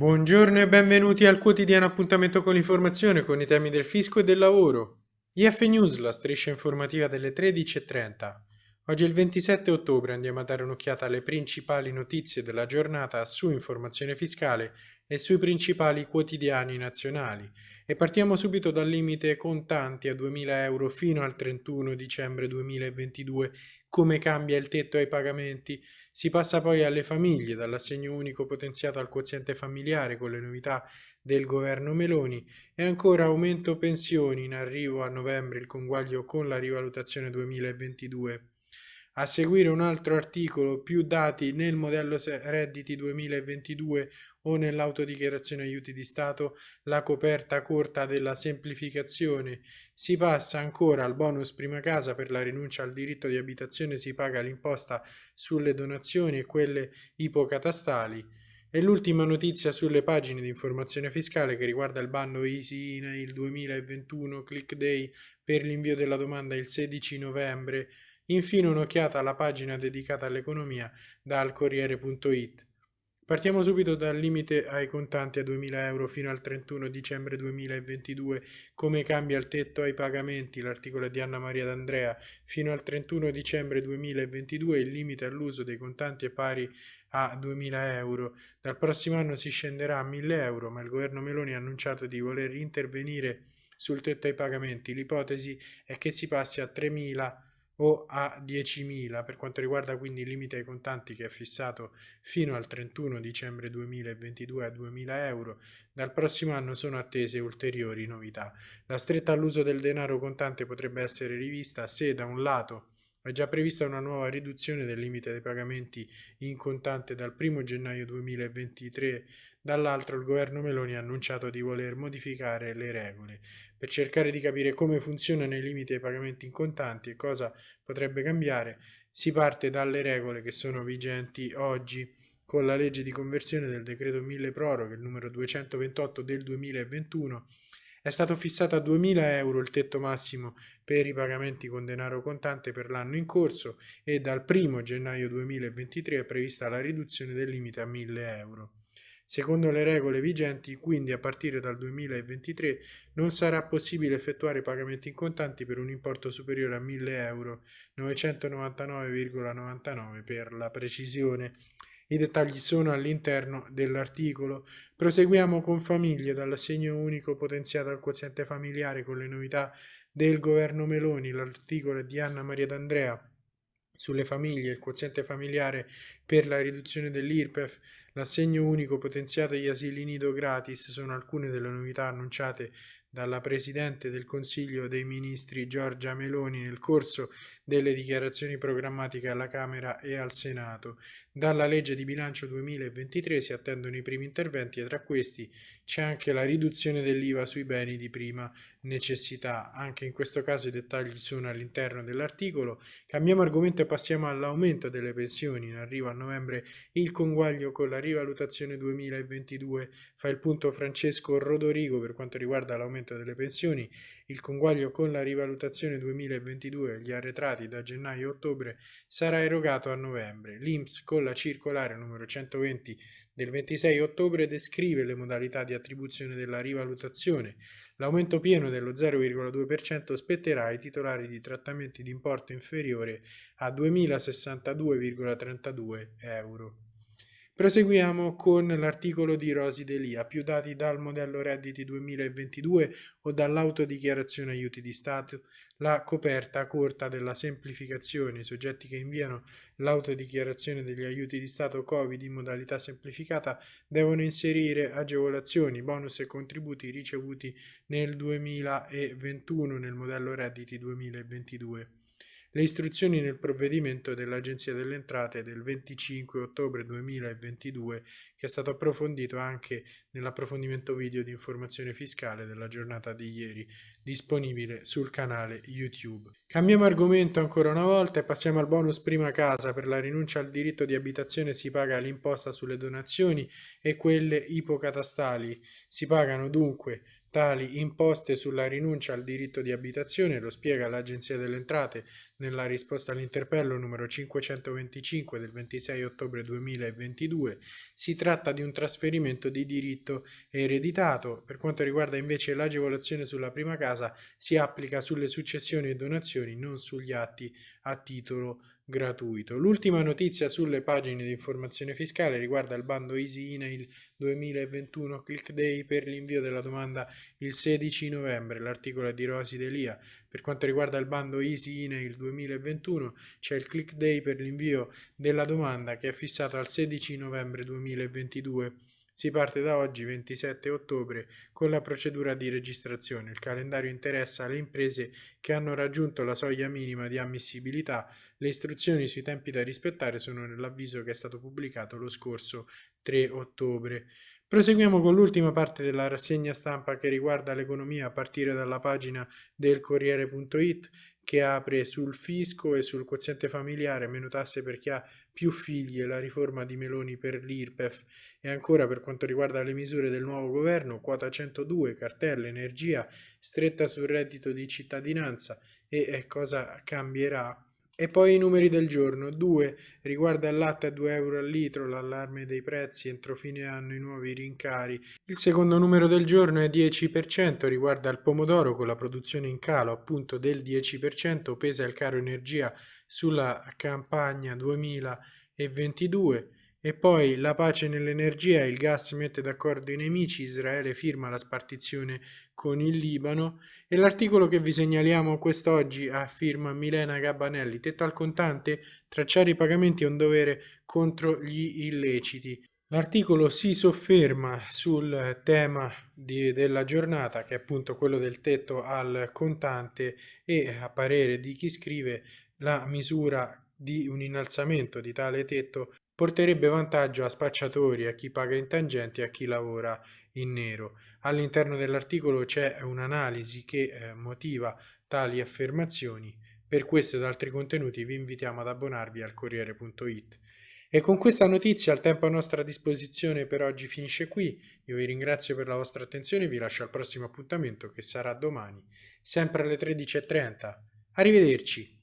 Buongiorno e benvenuti al quotidiano appuntamento con l'informazione con i temi del fisco e del lavoro. IF News, la striscia informativa delle 13.30. Oggi è il 27 ottobre, andiamo a dare un'occhiata alle principali notizie della giornata su informazione fiscale e sui principali quotidiani nazionali. E partiamo subito dal limite contanti a 2.000 euro fino al 31 dicembre 2022 come cambia il tetto ai pagamenti. Si passa poi alle famiglie, dall'assegno unico potenziato al quoziente familiare con le novità del governo Meloni e ancora aumento pensioni in arrivo a novembre il conguaglio con la rivalutazione 2022. A seguire un altro articolo, più dati nel modello redditi 2022 o nell'autodichiarazione aiuti di Stato, la coperta corta della semplificazione. Si passa ancora al bonus prima casa per la rinuncia al diritto di abitazione si paga l'imposta sulle donazioni e quelle ipocatastali. E l'ultima notizia sulle pagine di informazione fiscale che riguarda il bando Easy INAIL 2021 Click Day per l'invio della domanda il 16 novembre Infine un'occhiata alla pagina dedicata all'economia dal Corriere.it. Partiamo subito dal limite ai contanti a 2.000 euro fino al 31 dicembre 2022, come cambia il tetto ai pagamenti, l'articolo di Anna Maria D'Andrea, fino al 31 dicembre 2022 il limite all'uso dei contanti è pari a 2.000 euro, dal prossimo anno si scenderà a 1.000 euro, ma il governo Meloni ha annunciato di voler intervenire sul tetto ai pagamenti, l'ipotesi è che si passi a 3.000 euro o a 10.000 per quanto riguarda quindi il limite ai contanti che è fissato fino al 31 dicembre 2022 a 2.000 euro. Dal prossimo anno sono attese ulteriori novità. La stretta all'uso del denaro contante potrebbe essere rivista se da un lato è già prevista una nuova riduzione del limite dei pagamenti in contante dal 1 gennaio 2023 dall'altro il governo Meloni ha annunciato di voler modificare le regole per cercare di capire come funzionano i limiti ai pagamenti in contanti e cosa potrebbe cambiare. Si parte dalle regole che sono vigenti oggi con la legge di conversione del decreto 1000 proroghe, il numero 228 del 2021, è stato fissato a 2.000 euro il tetto massimo per i pagamenti con denaro contante per l'anno in corso e dal 1 gennaio 2023 è prevista la riduzione del limite a 1.000 euro. Secondo le regole vigenti, quindi a partire dal 2023 non sarà possibile effettuare pagamenti in contanti per un importo superiore a 1000 euro, 999,99 per la precisione. I dettagli sono all'interno dell'articolo. Proseguiamo con famiglie dall'assegno unico potenziato al quoziente familiare con le novità del governo Meloni. L'articolo è di Anna Maria D'Andrea sulle famiglie, il quoziente familiare per la riduzione dell'IRPEF, l'assegno unico potenziato agli asili nido gratis sono alcune delle novità annunciate dalla Presidente del Consiglio dei Ministri Giorgia Meloni nel corso delle dichiarazioni programmatiche alla Camera e al Senato. Dalla legge di bilancio 2023 si attendono i primi interventi e tra questi c'è anche la riduzione dell'IVA sui beni di prima necessità. Anche in questo caso i dettagli sono all'interno dell'articolo. Cambiamo argomento e passiamo all'aumento delle pensioni. In arrivo a novembre il conguaglio con la rivalutazione 2022. Fa il punto Francesco Rodorigo per quanto riguarda l'aumento aumento delle pensioni, il conguaglio con la rivalutazione 2022 e gli arretrati da gennaio a ottobre sarà erogato a novembre. L'INPS con la circolare numero 120 del 26 ottobre descrive le modalità di attribuzione della rivalutazione. L'aumento pieno dello 0,2% spetterà ai titolari di trattamenti di importo inferiore a 2.062,32 euro. Proseguiamo con l'articolo di Rosi Delia, più dati dal modello redditi 2022 o dall'autodichiarazione aiuti di Stato, la coperta corta della semplificazione, i soggetti che inviano l'autodichiarazione degli aiuti di Stato Covid in modalità semplificata devono inserire agevolazioni, bonus e contributi ricevuti nel 2021 nel modello redditi 2022 le istruzioni nel provvedimento dell'Agenzia delle Entrate del 25 ottobre 2022 che è stato approfondito anche nell'approfondimento video di informazione fiscale della giornata di ieri disponibile sul canale YouTube. Cambiamo argomento ancora una volta e passiamo al bonus prima casa. Per la rinuncia al diritto di abitazione si paga l'imposta sulle donazioni e quelle ipocatastali. Si pagano dunque tali imposte sulla rinuncia al diritto di abitazione, lo spiega l'Agenzia delle Entrate nella risposta all'interpello numero 525 del 26 ottobre 2022. Si tratta di un trasferimento di diritto ereditato. Per quanto riguarda invece l'agevolazione sulla prima casa, si applica sulle successioni e donazioni, non sugli atti a titolo gratuito. L'ultima notizia sulle pagine di informazione fiscale riguarda il bando Easy Email 2021 Click Day per l'invio della domanda il 16 novembre. L'articolo è di Rosi Delia. Per quanto riguarda il bando Easy Email 2021 c'è il Click Day per l'invio della domanda che è fissato al 16 novembre 2022. Si parte da oggi, 27 ottobre, con la procedura di registrazione. Il calendario interessa le imprese che hanno raggiunto la soglia minima di ammissibilità. Le istruzioni sui tempi da rispettare sono nell'avviso che è stato pubblicato lo scorso 3 ottobre. Proseguiamo con l'ultima parte della rassegna stampa che riguarda l'economia a partire dalla pagina del Corriere.it che apre sul fisco e sul quoziente familiare, meno tasse per chi ha più figli e la riforma di Meloni per l'IRPEF e ancora per quanto riguarda le misure del nuovo governo, quota 102, cartella, energia, stretta sul reddito di cittadinanza e cosa cambierà e poi i numeri del giorno. 2. Riguarda il latte a 2 euro al litro, l'allarme dei prezzi, entro fine anno i nuovi rincari. Il secondo numero del giorno è 10%, riguarda il pomodoro con la produzione in calo appunto del 10%, pesa il caro energia sulla campagna 2022. E poi la pace nell'energia, il gas mette d'accordo i nemici, Israele firma la spartizione con il Libano e l'articolo che vi segnaliamo quest'oggi a firma Milena Gabbanelli, tetto al contante, tracciare i pagamenti è un dovere contro gli illeciti. L'articolo si sofferma sul tema di, della giornata che è appunto quello del tetto al contante e a parere di chi scrive la misura di un innalzamento di tale tetto porterebbe vantaggio a spacciatori, a chi paga in tangenti e a chi lavora in nero. All'interno dell'articolo c'è un'analisi che eh, motiva tali affermazioni. Per questo ed altri contenuti vi invitiamo ad abbonarvi al Corriere.it. E con questa notizia il tempo a nostra disposizione per oggi finisce qui. Io vi ringrazio per la vostra attenzione e vi lascio al prossimo appuntamento che sarà domani, sempre alle 13.30. Arrivederci!